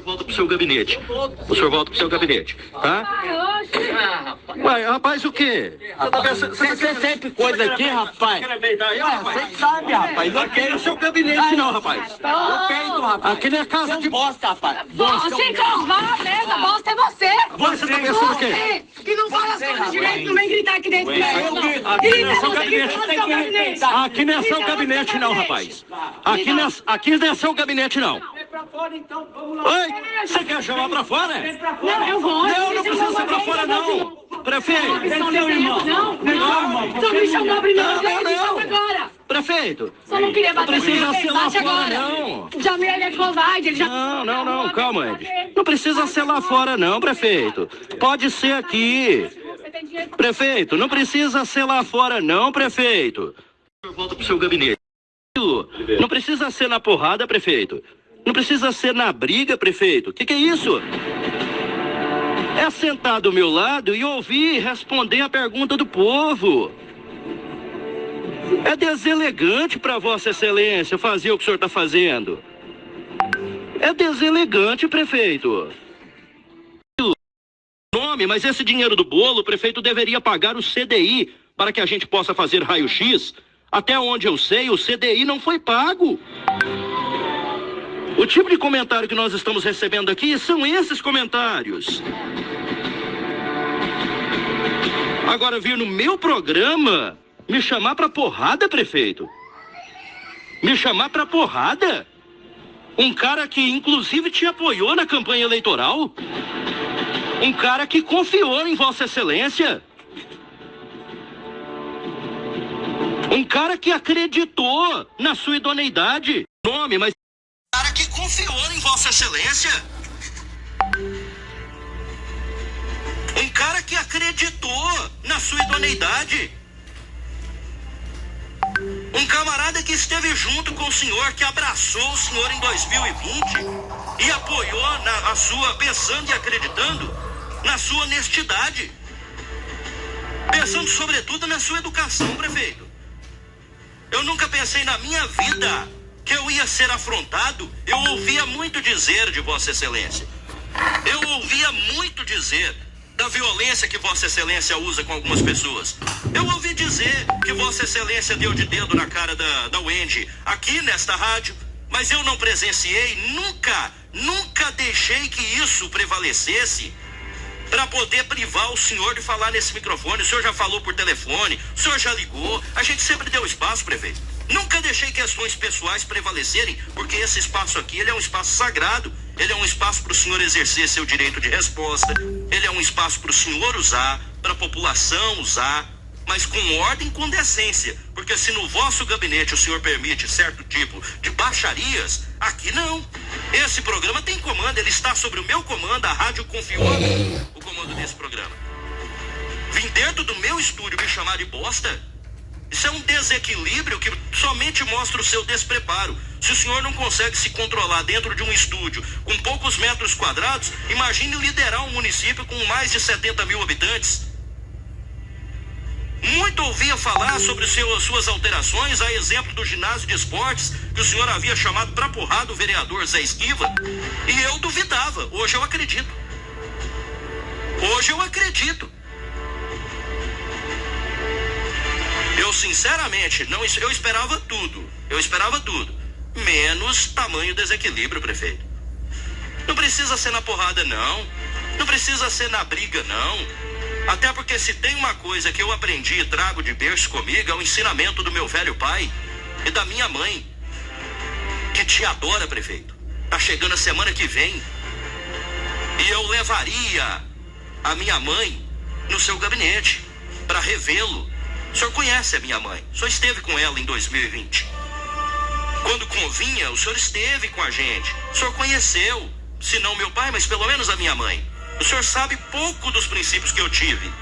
senhor volta pro seu gabinete. O senhor volta pro seu gabinete, tá? Ué, rapaz, o quê? Você tá tem sempre coisa aqui, rapaz. Você sabe, rapaz. Não quero o seu gabinete, não, rapaz. Eu rapaz. Aqui não é casa Você de... bosta, rapaz. Você carvar a mesa, bosta é você! Você tá pensando o quê? Que não fala as coisas direito, não vem gritar aqui dentro. Eu não. grito. Aqui não é seu gabinete. gabinete. Aqui não é seu gabinete, não, gabinete. rapaz. Aqui não é, aqui não é seu gabinete, não. Oi, você quer chamar pra fora? Não, eu vou. Não, não precisa ser pra fora, não. Prefeito. Não, não, irmão. Não, não. Só me chamou primeiro. Não, não, me chama não. agora. Prefeito. Só não queria Não bater precisa lá bate fora, agora. não. Jamil, ele é covarde, ele já... Não, não, não, calma, Andy. Não precisa ser lá fora, não, prefeito. Pode ser aqui. Prefeito, não precisa ser lá fora, não, prefeito. Volta pro seu gabinete. Não precisa ser na porrada, prefeito. Não precisa ser na briga, prefeito. O que, que é isso? É sentar do meu lado e ouvir responder a pergunta do povo. É deselegante para Vossa Excelência fazer o que o senhor está fazendo. É deselegante, prefeito. Nome, mas esse dinheiro do bolo, o prefeito deveria pagar o CDI para que a gente possa fazer raio-x. Até onde eu sei, o CDI não foi pago. O tipo de comentário que nós estamos recebendo aqui são esses comentários. Agora vir no meu programa me chamar pra porrada, prefeito? Me chamar pra porrada? Um cara que inclusive te apoiou na campanha eleitoral? Um cara que confiou em Vossa Excelência? Um cara que acreditou na sua idoneidade? Nome, mas. Um cara que confiou em Vossa Excelência? Um cara que acreditou na sua idoneidade? Um camarada que esteve junto com o senhor, que abraçou o senhor em 2020 e apoiou na, a sua, pensando e acreditando na sua honestidade. Pensando sobretudo na sua educação, prefeito. Eu nunca pensei na minha vida que eu ia ser afrontado. Eu ouvia muito dizer de Vossa Excelência. Eu ouvia muito dizer da violência que Vossa Excelência usa com algumas pessoas. Eu ouvi dizer que Vossa Excelência deu de dedo na cara da, da Wendy aqui nesta rádio, mas eu não presenciei, nunca, nunca deixei que isso prevalecesse para poder privar o senhor de falar nesse microfone. O senhor já falou por telefone, o senhor já ligou, a gente sempre deu espaço, prefeito. Nunca deixei questões pessoais prevalecerem, porque esse espaço aqui ele é um espaço sagrado. Ele é um espaço para o senhor exercer seu direito de resposta. Ele é um espaço para o senhor usar, para a população usar, mas com ordem e com decência. Porque se no vosso gabinete o senhor permite certo tipo de baixarias, aqui não. Esse programa tem comando, ele está sobre o meu comando, a rádio confiou o comando desse programa. Vim dentro do meu estúdio me chamar de bosta? Isso é um desequilíbrio que somente mostra o seu despreparo. Se o senhor não consegue se controlar dentro de um estúdio com poucos metros quadrados, imagine liderar um município com mais de 70 mil habitantes. Muito ouvia falar sobre seu, suas alterações, a exemplo do ginásio de esportes, que o senhor havia chamado para porrada o vereador Zé Esquiva, e eu duvidava. Hoje eu acredito. Hoje eu acredito. Eu sinceramente não eu esperava tudo. Eu esperava tudo. Menos tamanho desequilíbrio, prefeito. Não precisa ser na porrada, não. Não precisa ser na briga, não. Até porque se tem uma coisa que eu aprendi e trago de berço comigo é o ensinamento do meu velho pai e da minha mãe, que te adora, prefeito. Tá chegando a semana que vem. E eu levaria a minha mãe no seu gabinete para revê-lo. O senhor conhece a minha mãe. O senhor esteve com ela em 2020. Quando convinha, o senhor esteve com a gente. O senhor conheceu, se não meu pai, mas pelo menos a minha mãe. O senhor sabe pouco dos princípios que eu tive.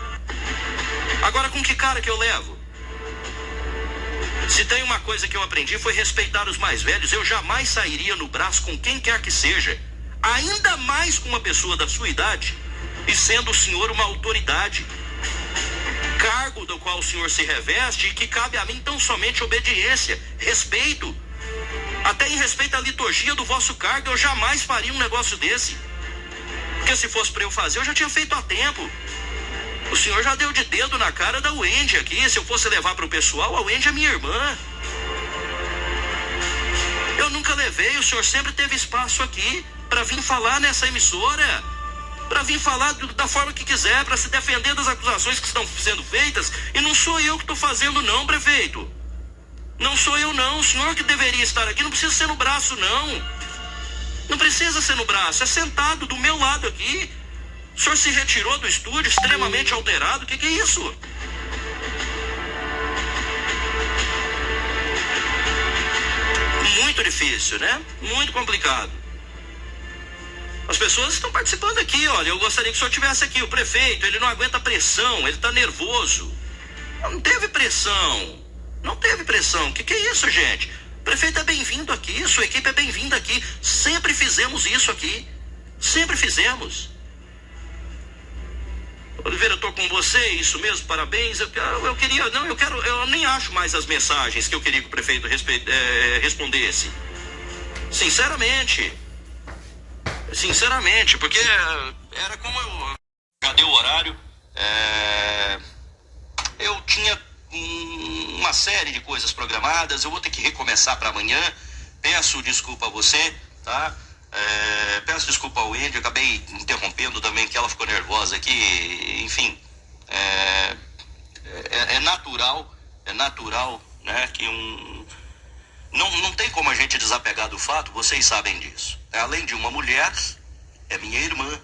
Agora, com que cara que eu levo? Se tem uma coisa que eu aprendi foi respeitar os mais velhos. Eu jamais sairia no braço com quem quer que seja. Ainda mais com uma pessoa da sua idade. E sendo o senhor uma autoridade. Cargo do qual o senhor se reveste e que cabe a mim tão somente obediência, respeito. Até em respeito à liturgia do vosso cargo, eu jamais faria um negócio desse. Porque se fosse para eu fazer, eu já tinha feito há tempo. O senhor já deu de dedo na cara da Wendy aqui. Se eu fosse levar para o pessoal, a Wendy é minha irmã. Eu nunca levei, o senhor sempre teve espaço aqui para vir falar nessa emissora, para vir falar da forma que quiser, para se defender das acusações que estão sendo feitas. E não sou eu que estou fazendo, não, prefeito. Não sou eu, não. O senhor que deveria estar aqui não precisa ser no braço, não. Não precisa ser no braço, é sentado do meu lado aqui. O senhor se retirou do estúdio extremamente alterado. O que, que é isso? Muito difícil, né? Muito complicado. As pessoas estão participando aqui, olha. Eu gostaria que o senhor tivesse aqui. O prefeito, ele não aguenta pressão, ele está nervoso. Não teve pressão. Não teve pressão. O que, que é isso, gente? O prefeito é bem-vindo aqui, sua equipe é bem-vinda aqui. Sempre fizemos isso aqui. Sempre fizemos. Oliveira, tô com você, isso mesmo, parabéns. Eu, eu, queria, não, eu quero, eu nem acho mais as mensagens que eu queria que o prefeito respe, é, respondesse. Sinceramente. Sinceramente, porque era como eu. Deu o horário. É, eu tinha uma série de coisas programadas, eu vou ter que recomeçar para amanhã. Peço desculpa a você, tá? É, peço desculpa ao Andy, acabei interrompendo também que ela ficou nervosa aqui. Enfim, é, é, é natural, é natural, né, que um não, não tem como a gente desapegar do fato, vocês sabem disso. Além de uma mulher, é minha irmã,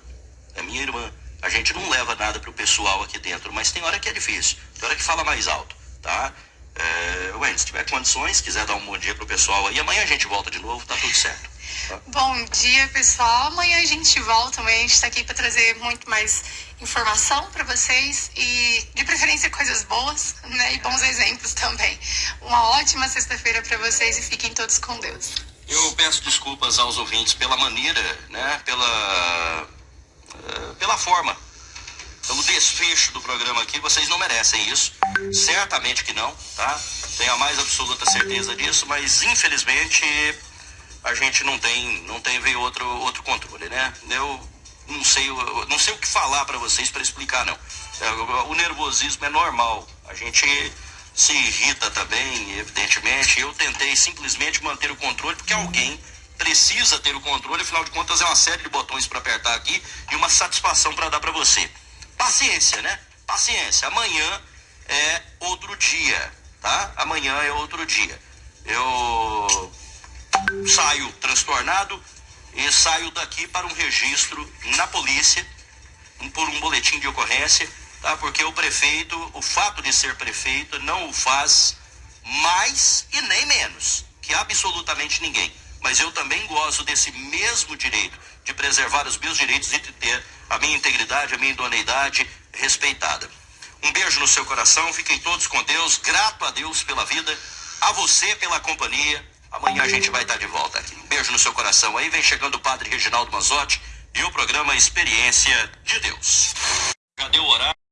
é minha irmã. A gente não leva nada pro pessoal aqui dentro, mas tem hora que é difícil, tem hora que fala mais alto, tá? É, Wendy, se tiver condições, quiser dar um bom dia pro pessoal aí, amanhã a gente volta de novo, tá tudo certo. Tá? Bom dia, pessoal. Amanhã a gente volta, amanhã a gente está aqui para trazer muito mais informação para vocês e, de preferência, coisas boas, né? E bons exemplos também. Uma ótima sexta-feira para vocês e fiquem todos com Deus. Eu peço desculpas aos ouvintes pela maneira, né? Pela pela forma, pelo desfecho do programa aqui. Vocês não merecem isso. Certamente que não, tá? Tenho a mais absoluta certeza disso, mas infelizmente a gente não tem, não tem veio outro, outro controle, né? Eu não sei, eu não sei o que falar para vocês para explicar, não. É, o nervosismo é normal. A gente se irrita também, evidentemente. Eu tentei simplesmente manter o controle porque alguém precisa ter o controle, afinal de contas é uma série de botões para apertar aqui uma satisfação para dar para você. Paciência, né? Paciência. Amanhã é outro dia, tá? Amanhã é outro dia. Eu saio transtornado e saio daqui para um registro na polícia por um boletim de ocorrência, tá? Porque o prefeito, o fato de ser prefeito não o faz mais e nem menos que absolutamente ninguém mas eu também gozo desse mesmo direito de preservar os meus direitos e de ter a minha integridade, a minha idoneidade respeitada. Um beijo no seu coração, fiquem todos com Deus, grato a Deus pela vida, a você pela companhia. Amanhã a gente vai estar de volta aqui. Um beijo no seu coração. Aí vem chegando o Padre Reginaldo Mazotti e o programa Experiência de Deus. Deu o horário?